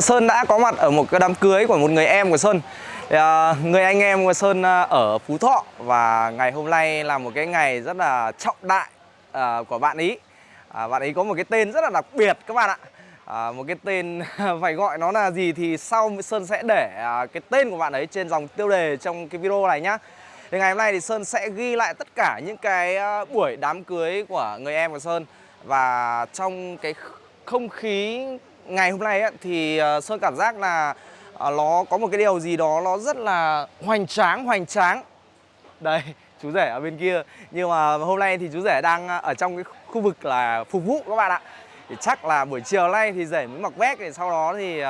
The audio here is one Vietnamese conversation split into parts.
Sơn đã có mặt ở một cái đám cưới của một người em của Sơn. Thì, à, Người anh em của Sơn à, ở Phú Thọ. Và ngày hôm nay là một cái ngày rất là trọng đại à, của bạn ý. À, Bạn ấy có một cái tên rất là đặc biệt các bạn ạ. À, Một cái tên phải gọi nó là gì thì sau Sơn sẽ để à, cái tên của bạn ấy trên dòng tiêu đề trong cái video này nhá. Thì ngày hôm nay thì Sơn sẽ ghi lại tất cả những cái à, buổi đám cưới của người em của Sơn. Và trong cái không khí ngày hôm nay ấy, thì ờ, Sơn cảm giác là ờ, nó có một cái điều gì đó nó rất là hoành tráng hoành tráng. Đây chú rể ở bên kia. Nhưng mà hôm nay thì chú rể đang ờ, ở trong cái khu vực là phục vụ các bạn ạ. Thì chắc là buổi chiều nay thì rể mới mặc vest thì sau đó thì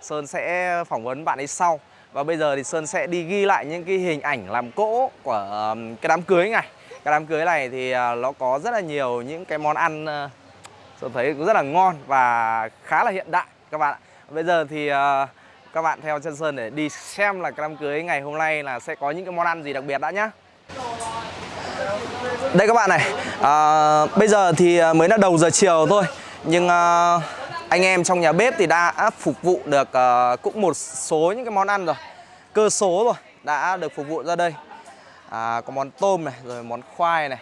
Sơn sẽ phỏng vấn bạn ấy sau. Và bây giờ thì Sơn sẽ đi ghi lại những cái hình ảnh làm cỗ của cái đám cưới này. Cái đám cưới này thì nó có rất là nhiều những cái món ăn tôi thấy cũng rất là ngon và khá là hiện đại các bạn ạ. Bây giờ thì uh, các bạn theo chân Sơn để đi xem là cái đám cưới ngày hôm nay là sẽ có những cái món ăn gì đặc biệt đã nhá. Đây các bạn này à, Bây giờ thì ờ, mới là đầu giờ chiều thôi Nhưng à, anh em trong nhà bếp thì đã phục vụ được à, cũng một số những cái món ăn rồi Cơ số rồi đã được phục vụ ra đây. À, Có món tôm này, rồi món khoai này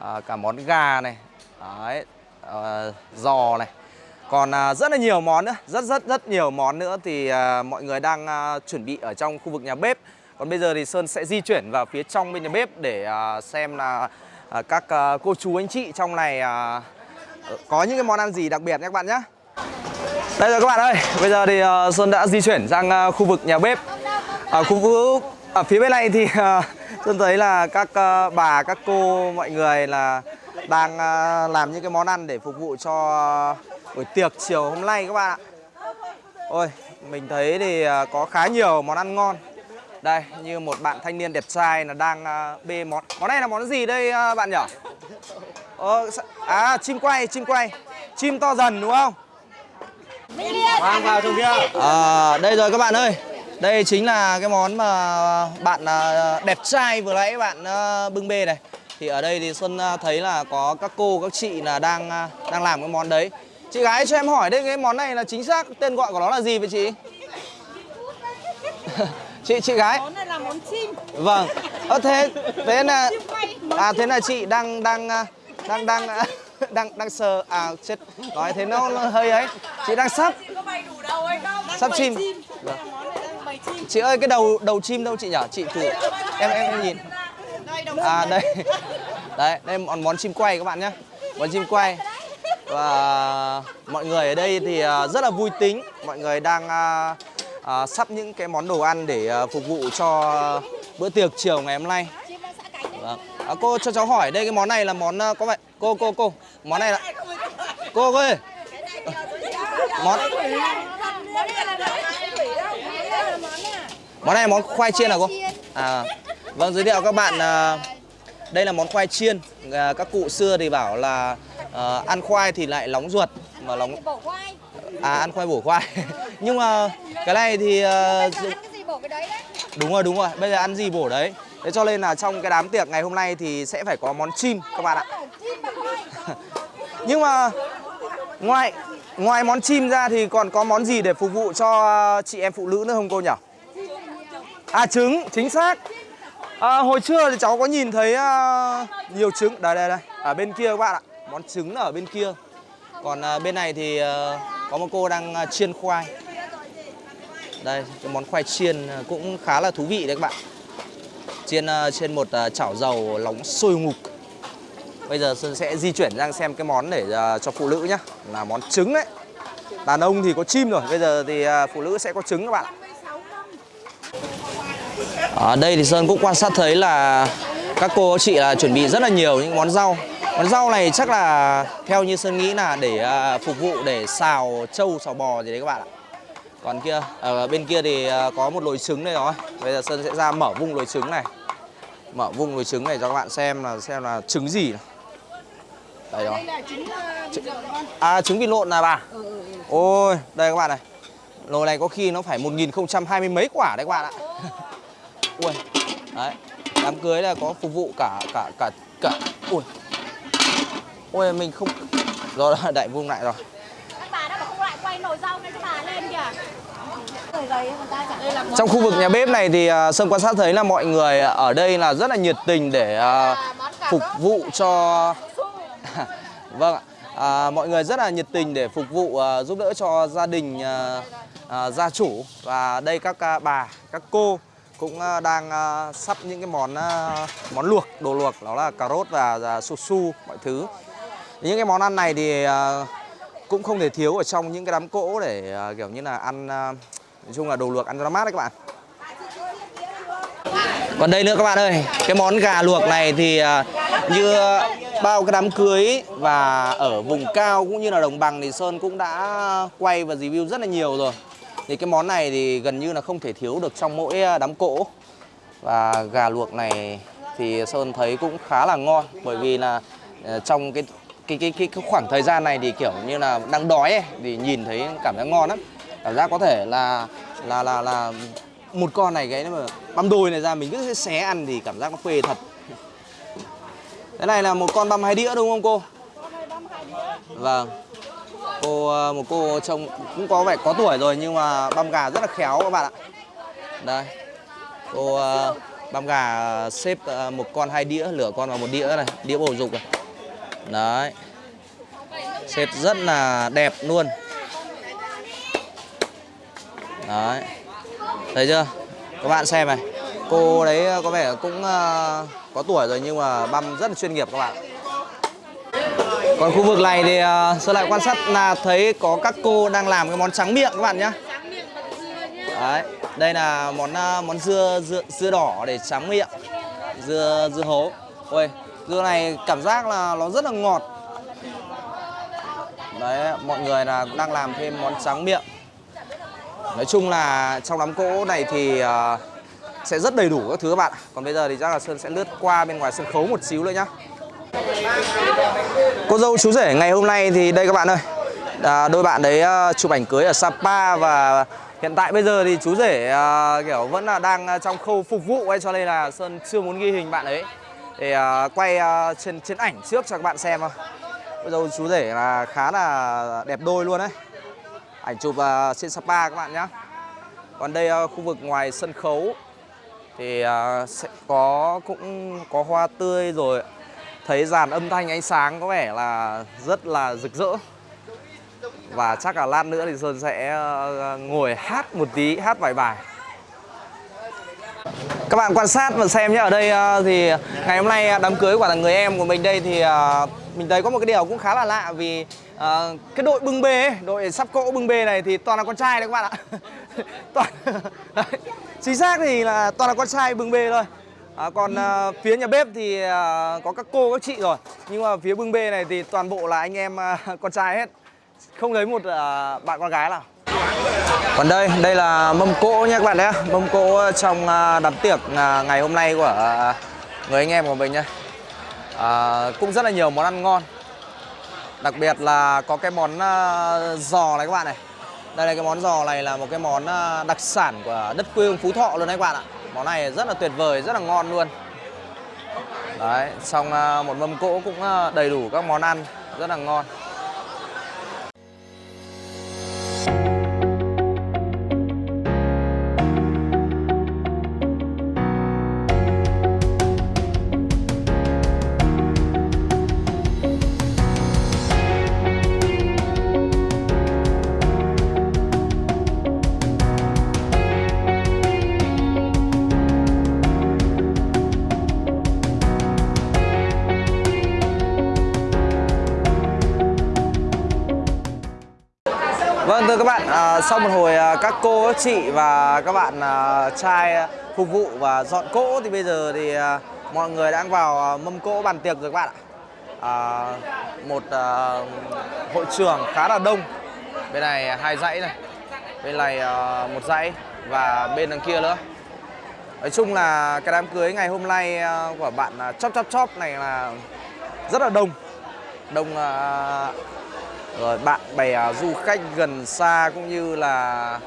à, Cả món gà này. Đấy, uh, giò này. Còn uh, rất là nhiều món nữa rất rất rất nhiều món nữa thì uh, mọi người đang uh, chuẩn bị ở trong khu vực nhà bếp. Còn bây giờ thì Sơn sẽ di chuyển vào phía trong bên nhà bếp để uh, xem là uh, các uh, cô chú anh chị trong này uh, có những cái món ăn gì đặc biệt nhé các bạn nhé. Đây rồi các bạn ơi bây giờ thì uh, Sơn đã di chuyển sang uh, khu vực nhà bếp. Ở khu vực ở phía bên này thì uh, Sơn thấy là các uh, bà các cô mọi người là đang à, làm những cái món ăn để phục vụ cho buổi tiệc chiều hôm nay các bạn ạ. Ôi, mình thấy thì à, có khá nhiều món ăn ngon. Đây, như một bạn thanh niên đẹp trai là đang à, bê món Món này là món gì đây bạn nhỉ? Ờ, à, chim quay, chim quay. Chim to dần đúng không? Mang vào trong kia. À, đây rồi các bạn ơi. Đây chính là cái món mà bạn đẹp trai vừa nãy bạn bưng bê này thì ở đây thì Xuân à, thấy là có các cô các chị là đang à, đang làm cái món đấy. Chị gái cho em hỏi đây cái món này là chính xác tên gọi của nó là gì vậy chị? Chị chị gái. Món này là món chim. Vâng. Ờ, thế thế là à thế là chị đang đang à, đang đang đang đang sờ à chết. Nói thế nó, nó hơi ấy. Chị đang sắp sắp chim. vâng. chị ơi cái đầu đầu chim đâu chị nhỉ chị thử. Em em, em nhìn à đây đấy. đây món món chim quay các bạn nhé món chim quay. Và mọi người ở đây thì à, rất là vui tính. Mọi người đang à, à, sắp những cái món đồ ăn để à, phục vụ cho bữa tiệc chiều ngày hôm nay. Vâng. à, cô cho cháu hỏi đây cái món này là món có vậy cô cô cô. Món này là cô cô ơi. Món món này là món khoai chiên à cô? À Vâng, giới thiệu các bạn à, đây là món khoai chiên. À, các cụ xưa thì bảo là à, ăn khoai thì lại nóng ruột mà nóng À ăn khoai bổ khoai. Nhưng mà cái này thì Đúng rồi, đúng rồi. Bây giờ ăn gì bổ đấy. Thế cho nên là trong cái đám tiệc ngày hôm nay thì sẽ phải có món chim các bạn ạ. Nhưng mà ngoài ngoài món chim ra thì còn có món gì để phục vụ cho chị em phụ nữ nữa không cô nhỉ? À trứng, chính xác. À, hồi trưa thì cháu có nhìn thấy uh, nhiều trứng. Đây đây đây. Ở bên kia các bạn ạ. Món trứng ở bên kia. Còn uh, bên này thì uh, có một cô đang uh, chiên khoai. Đây cái món khoai chiên cũng khá là thú vị đấy các bạn. Chiên uh, trên một uh, chảo dầu nóng sôi ngục. Bây giờ Sơn sẽ di chuyển sang xem cái món để uh, cho phụ nữ nhá. Là món trứng đấy. Đàn ông thì có chim rồi. Bây giờ thì uh, phụ nữ sẽ có trứng các bạn ạ ở đây thì Sơn cũng quan sát thấy là các cô chị là chuẩn bị rất là nhiều những món rau. Món rau này chắc là theo như Sơn nghĩ là để uh, phục vụ để xào trâu, xào bò gì đấy các bạn ạ. Còn kia, ở bên kia thì uh, có một nồi trứng đây rồi. Bây giờ Sơn sẽ ra mở vung nồi trứng này. Mở vung nồi trứng này cho các bạn xem là xem là trứng gì này. Đây rồi. À trứng vịt lộn là bà? Ôi, đây các bạn này. Nồi này có khi nó phải 1020 mấy quả đấy các bạn ạ ui đấy đám cưới là có phục vụ cả cả cả cả ui. Ui mình không rồi đại vung lại rồi. Bà đó mà không lại quay nồi rau cho bà lên kìa. Trong khu vực nhà bếp này thì à, Sơn quan sát thấy là mọi người ở đây là rất là nhiệt tình để à, phục vụ cho Vâng ạ. À, mọi người rất là nhiệt tình để phục vụ à, giúp đỡ cho gia đình gia chủ và đây các bà, các cô cũng ờ, đang ờ, sắp những cái món ờ, món luộc, đồ luộc đó là cà rốt và, và su su mọi thứ. Những cái món ăn này thì cũng không thể thiếu ở trong những cái đám cỗ để kiểu như là ăn nói chung là đồ luộc ăn cho nó mát đấy các bạn. Còn đây nữa các bạn ơi, cái món gà luộc này thì như bao cái đám cưới và ở vùng cao cũng như là đồng bằng thì Sơn cũng đã quay và review rất là nhiều rồi. Thì cái món này thì gần như là không thể thiếu được trong mỗi đám cỗ. Và gà luộc này thì Sơn thấy cũng khá là ngon bởi vì là ờ, trong cái cái cái cái, cái khoảng thời gian này thì kiểu như là đang đói ấy, thì nhìn thấy cảm giác ngon lắm. Cảm giác có thể là là là là một con này cái mà băm đùi này ra mình cứ xé ăn thì cảm giác nó phê thật. Cái này là một con băm hai đĩa đúng không cô? Vâng. Cô ờ, một cô trông cũng có vẻ có tuổi rồi nhưng mà băm gà rất là khéo các bạn ạ. Đây. Cô ờ, băm gà ờ, xếp một con hai đĩa, lửa con vào một đĩa này, đĩa bầu dục này. Đấy. Xếp rất là đẹp luôn. Đấy. Thấy chưa? Các bạn xem này. Cô đấy có vẻ cũng có tuổi rồi nhưng mà băm rất là chuyên nghiệp các bạn. Còn khu vực này thì ờ, uh, Sơn lại quan sát là thấy có các cô đang làm cái món trắng miệng các bạn nhé. Đấy, đây là món uh, món dưa dưa dưa đỏ để trắng miệng. Dưa dưa hấu. Ôi, dưa này cảm giác là nó rất là ngọt. Đấy, mọi người là cũng đang làm thêm món trắng miệng. Nói chung là trong đám cỗ này thì uh, sẽ rất đầy đủ các thứ các bạn. Còn bây giờ thì chắc là Sơn sẽ lướt qua bên ngoài sân khấu một xíu nữa nhá. Cô dâu chú rể ngày hôm nay thì đây các bạn ơi. À, Đôi bạn đấy uh, chụp ảnh cưới ở Sapa và hiện tại bây giờ thì chú rể uh, kiểu vẫn là đang à, trong khâu phục vụ ấy Cho nên là Sơn chưa muốn ghi hình bạn ấy. Để uh, quay uh, trên, trên ảnh trước cho các bạn xem thôi. Cô dâu chú rể là khá là đẹp đôi luôn đấy. Ảnh chụp uh, trên Sapa các bạn nhé Còn đây uh, khu vực ngoài sân khấu thì uh, sẽ có cũng có hoa tươi rồi thấy dàn âm thanh ánh sáng có vẻ là rất là rực rỡ. Và chắc là lát nữa thì Sơn sẽ ờ, ngồi hát một tí, hát vài bài. Các bạn quan sát và xem nhé. Ở đây ờ, thì ngày hôm nay ờ, đám cưới của thằng người em của mình đây thì mình thấy có một cái điều cũng khá là lạ vì cái đội bưng bê ấy, đội sắp cỗ bưng bê này thì toàn là con trai đấy các bạn ạ. Toàn đấy. chính xác thì là toàn là con trai bưng bê thôi. À, còn à, phía nhà bếp thì à, có các cô các chị rồi. Nhưng mà phía bưng bê này thì toàn bộ là anh em à, con trai hết. Không lấy một à, bạn con gái nào. Còn đây đây là mâm cỗ nha các bạn nhé. Mâm cỗ trong à, đám tiệc à, ngày hôm nay của à, người anh em của mình nhé. À, cũng rất là nhiều món ăn ngon. Đặc biệt là có cái món à, giò này các bạn này. Đây là cái món giò này là một cái món à, đặc sản của đất quê Phú Thọ luôn đấy các bạn ạ. Món này rất là tuyệt vời, rất là ngon luôn. Đấy, xong à, một mâm cỗ cũng à, đầy đủ các món ăn Rất là ngon. Sau một hồi à, các cô, các chị và các bạn à, trai phục vụ và dọn cỗ thì bây giờ thì à, mọi người đang vào mâm cỗ bàn tiệc rồi các bạn ạ. À, một à, hội trường khá là đông. Bên này hai dãy này, bên này à, một dãy và bên đằng kia nữa. Nói chung là cái đám cưới ngày hôm nay của bạn à, chóp chóp chóp này là rất là đông. Đông à, rồi bạn bè à, du khách gần xa cũng như là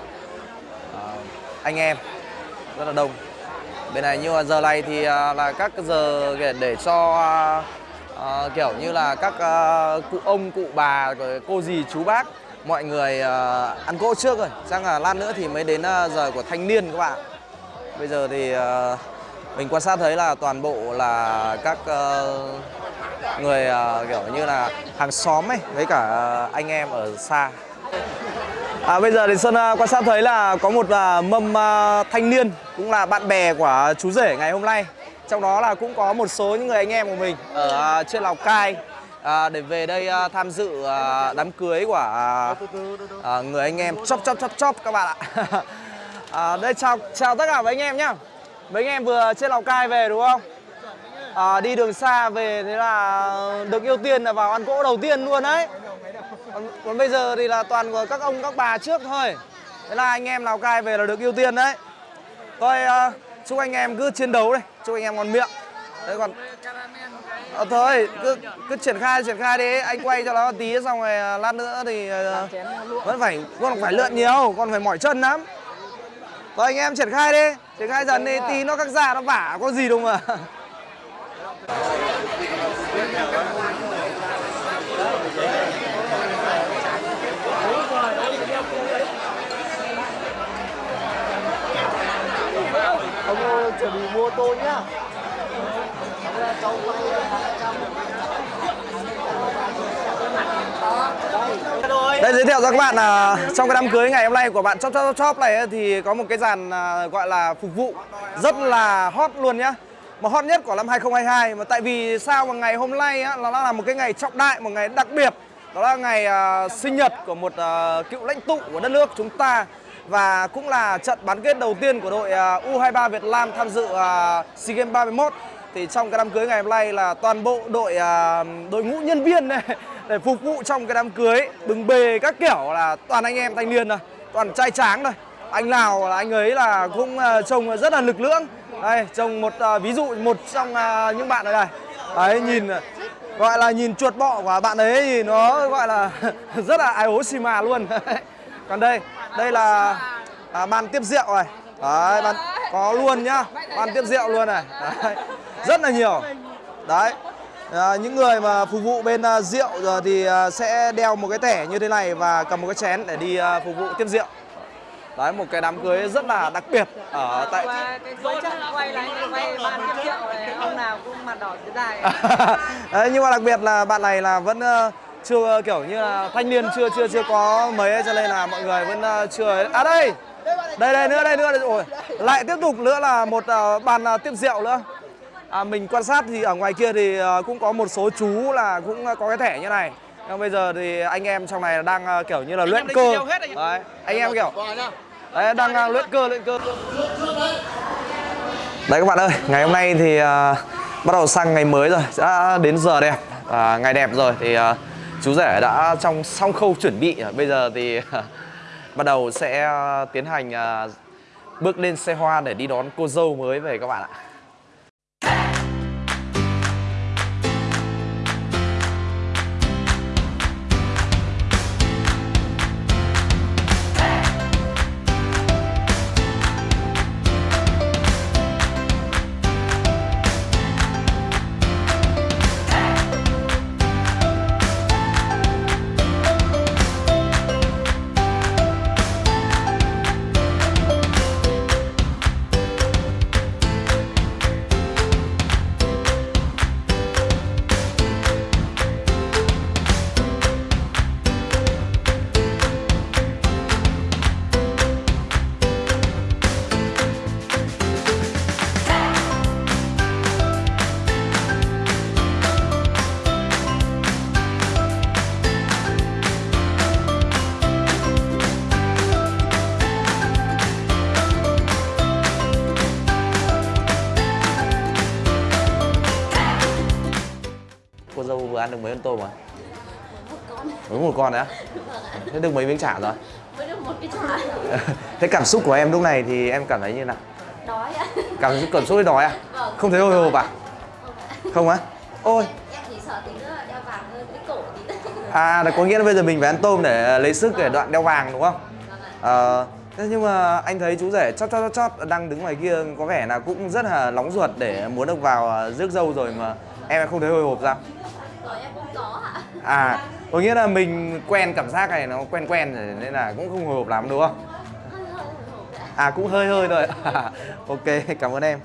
uh, anh em rất là đông. Bên này như giờ này thì uh, là các giờ để, để cho uh, kiểu như là các uh, cụ ông cụ bà rồi cô dì chú bác mọi người ăn cỗ trước rồi chắc là lát nữa thì mới đến giờ của thanh niên các bạn. Bây giờ thì mình quan sát thấy là toàn bộ là các người ờ, kiểu như là hàng xóm ấy với cả ờ, anh em ở xa À, bây giờ thì Sơn ờ, quan sát thấy là có một mâm thanh niên cũng là bạn bè của chú rể ngày hôm nay. Trong đó là cũng có một số những người anh em của mình ở trên Lào Cai à, để về đây à, tham dự à, đám cưới của à, à, người anh em chop chop chop chop các bạn ạ. à, đây chào chào tất cả mấy anh em nhá. Mấy anh em vừa trên Lào Cai về đúng không? À, đi đường xa về thế là được ưu tiên là vào ăn cỗ đầu tiên luôn đấy. Còn, còn bây giờ thì là toàn của các ông các bà trước thôi. Thế là anh em Lào Cai về là được ưu tiên đấy. Thôi à, chúc anh em cứ chiến đấu đây Chúc anh em ngon miệng. Đấy còn à, Thôi cứ, cứ triển khai triển khai đi. Anh quay cho nó tí xong rồi à, lát nữa thì à, Vẫn phải Con phải lượn nhiều Con phải mỏi chân lắm. Thôi anh em triển khai đi Triển khai dần đi Tí nó các già nó vả có gì đâu mà. ông chuẩn bị mua tô nhá Đây, giới thiệu cho các bạn là trong cái đám cưới ngày hôm nay của bạn Chop Chop Chop này thì có một cái dàn à, gọi là phục vụ rất là hot luôn nhá. Mà hot nhất của năm 2022 mà tại vì sao mà ngày hôm nay á, nó là một cái ngày trọng đại, một ngày đặc biệt. Đó là ngày uh, sinh nhật của một uh, cựu lãnh tụ của đất nước chúng ta. Và cũng là trận bán kết đầu tiên của đội à, uh, U23 Việt Nam tham dự uh, SEA Games 31 thì trong cái đám cưới ngày hôm nay là toàn bộ đội uh, đội ngũ nhân viên này để phục vụ trong cái đám cưới. Bừng bề các kiểu là toàn anh em thanh niên thôi toàn trai tráng thôi. Anh nào là anh ấy là cũng uh, trông rất là lực lưỡng đây trông một uh, ví dụ một trong uh, những bạn ở đây đấy nhìn à, gọi là nhìn chuột bọ của bạn ấy thì nó gọi là rất là ai ố xì mà luôn. Còn đây đây là à, bàn tiếp rượu này. Đấy bàn có luôn nhá bàn tiếp rượu luôn này. Đấy. rất là nhiều. Đấy à, những người mà phục vụ bên uh, rượu rồi thì uh, sẽ đeo một cái thẻ như thế này và cầm một cái chén để đi uh, phục vụ tiếp rượu đấy một cái đám cưới rất là đặc biệt ở tại Và cái cuối trận quay là anh quay ban tiếp rượu này, ông nào cũng mặt đỏ dưới dài. Đấy, nhưng mà đặc biệt là bạn này là vẫn ờ, chưa kiểu như là thanh niên chưa chưa chưa có mấy ấy, cho nên là mọi người vẫn ờ, chưa à đây! Đây đây nữa đây nữa đây rồi. Lại tiếp tục nữa là một ờ, bàn ờ, tiếp rượu nữa. À, mình quan sát thì ở ngoài kia thì ờ, cũng có một số chú là cũng có cái thẻ như này. Nhưng bây giờ thì anh em trong này đang ờ, kiểu như là luyện cơ. đấy anh em kiểu đấy đang ờ, luyện cơ luyện cơ. Đấy. Các bạn ơi, ngày hôm nay thì à, bắt đầu sang ngày mới rồi, đã đến giờ đẹp, à, ngày đẹp rồi thì à, chú rể đã trong xong khâu chuẩn bị, bây giờ thì bắt đầu sẽ à, tiến hành à, bước lên xe hoa để đi đón cô dâu mới về các bạn ạ. Con tôm rồi? Mới một con đấy á? Thế được mấy miếng chả rồi? mới được một cái chả Thế cảm xúc của em lúc này thì em cảm thấy như nào? đói ạ Cảm xúc cảm xúc đói à? Vâng. Không thấy hồi hộp à? Không á? Ôi, em chỉ sợ tí nữa là đeo vàng hơn cái cổ tí À, là có nghĩa là bây giờ mình phải ăn tôm để lấy sức để đoạn đeo vàng đúng không? Vâng ạ. Ờ, thế nhưng mà anh thấy chú rể chót chót chót chót đang đứng ngoài kia có vẻ là cũng rất là nóng ruột để muốn được vào à, rước dâu rồi mà em không thấy hồi hộp sao? rồi em cũng à có nghĩa là mình quen cảm giác này nó quen quen rồi nên là cũng không hồi hộp lắm đúng không? À cũng hơi hơi rồi ok cảm ơn em.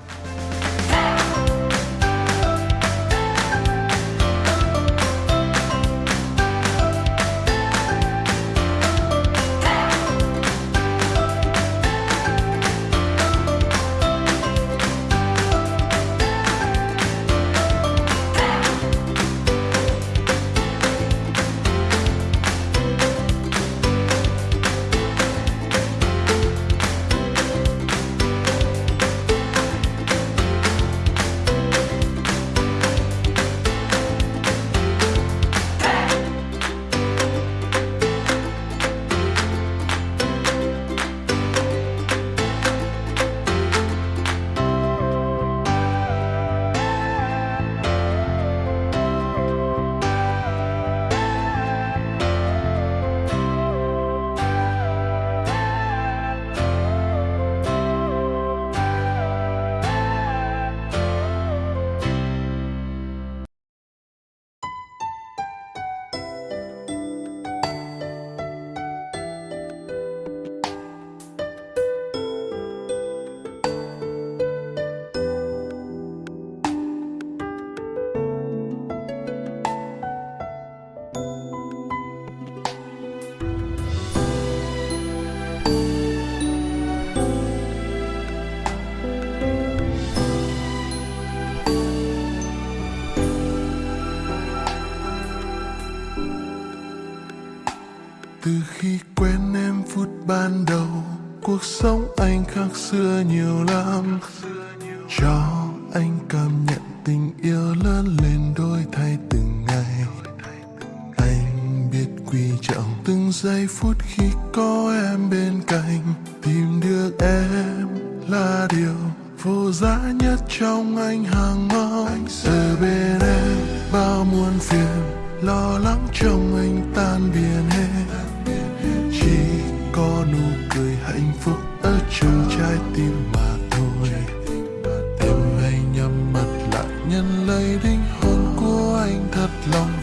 anh khác xưa nhiều lắm.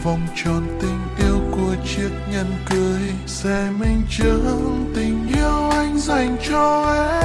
vòng tròn tình yêu của chiếc nhẫn cưới, sẽ minh chứng tình yêu anh dành cho em.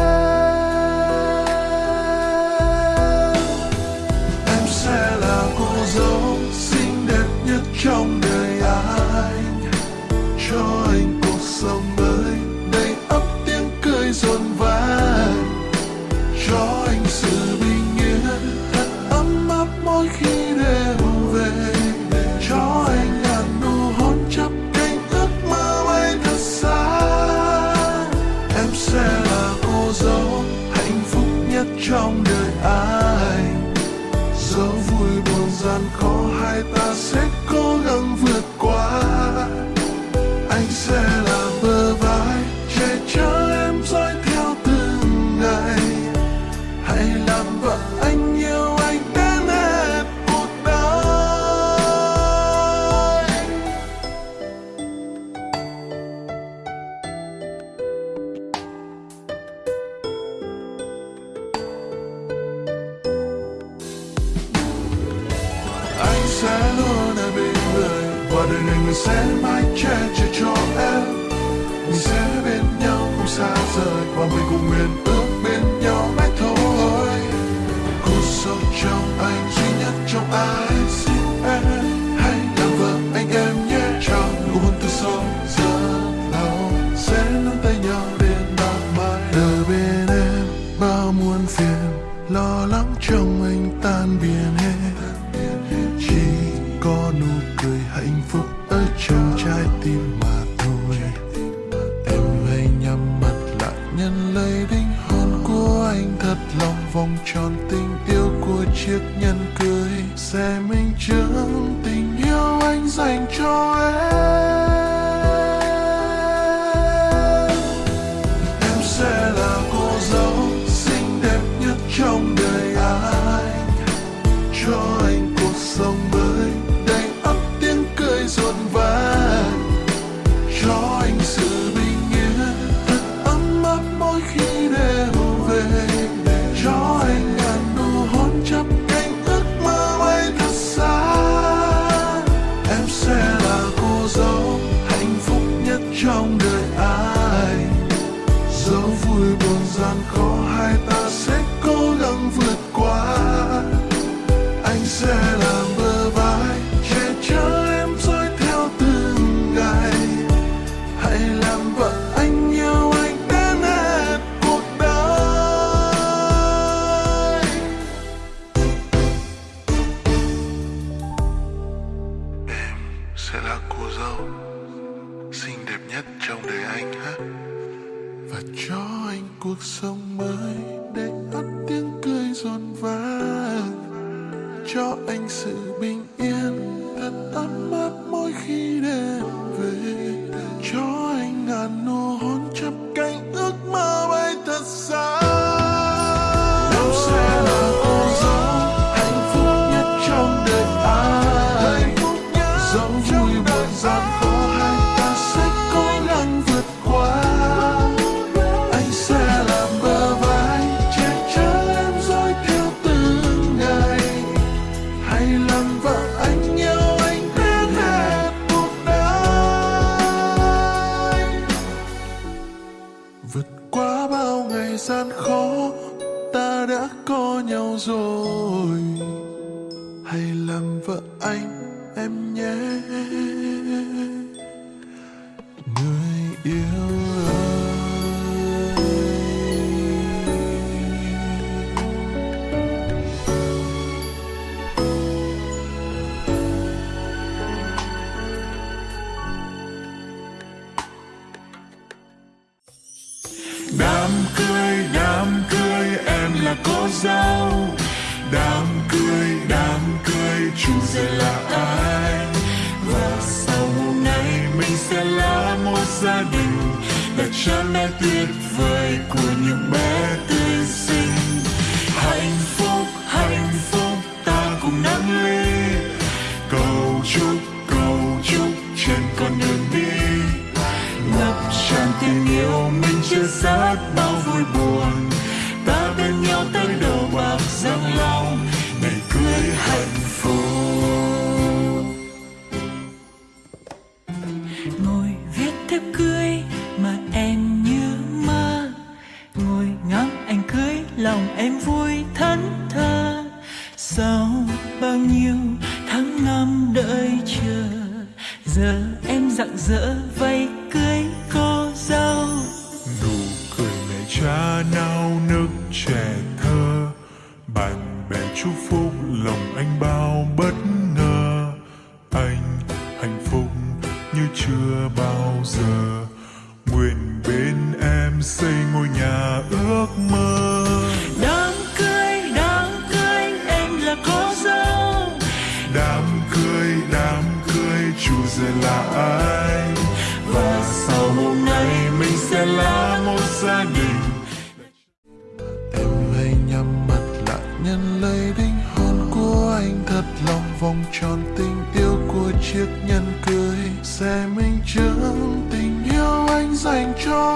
nhận lấy đính hôn của anh thật lòng, vòng tròn tình yêu của chiếc nhẫn cưới. Sẽ minh chứng tình yêu anh dành cho em. ngôi nhà ước mơ. Đám cưới đám cưới em là có dâu. Đám cưới đám cưới chủ giờ là ai? Và sau hôm nay mình sẽ là một gia đình. Em hãy nhắm mắt lại nhân lấy đinh hôn của anh thật lòng. Vòng tròn tình yêu của chiếc nhẫn cưới sẽ minh chứng tình yêu anh dành cho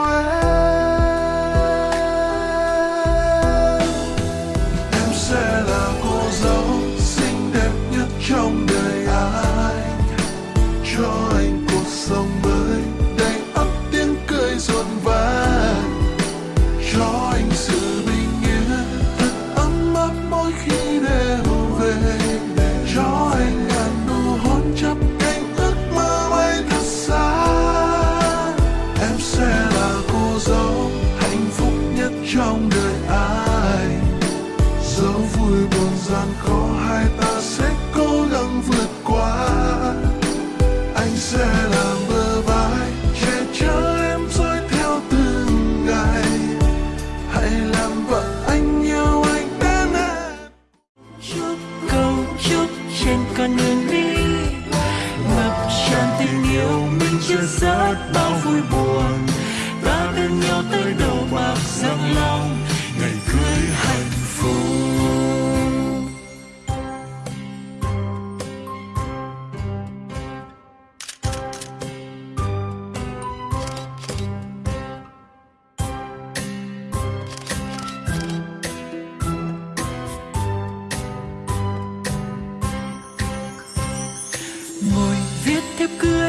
good